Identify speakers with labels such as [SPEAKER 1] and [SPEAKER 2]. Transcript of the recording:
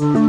[SPEAKER 1] Mm-hmm.